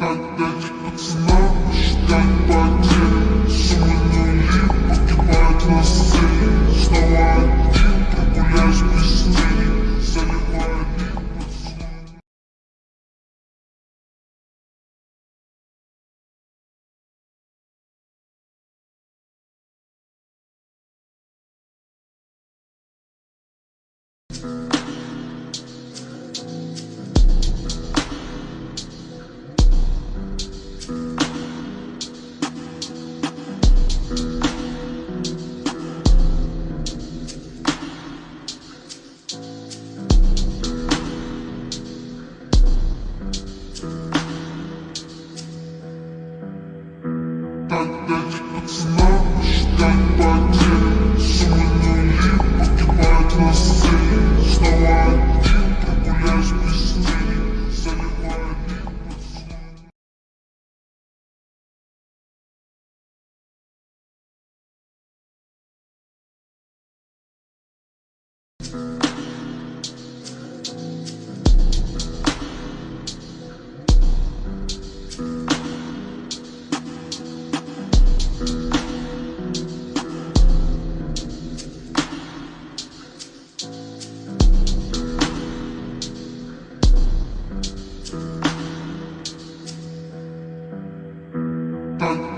Опять пацана ждать потерь Суммы нули погибают Опять пацана ждать потерь Суммы нули погибают на Thank mm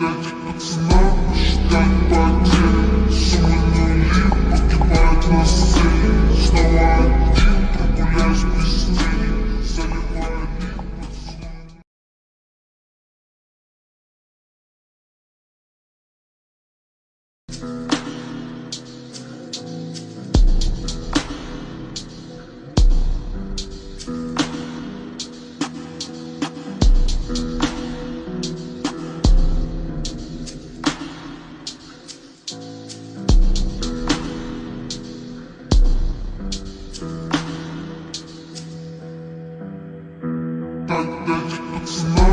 -hmm. you. like that, it's not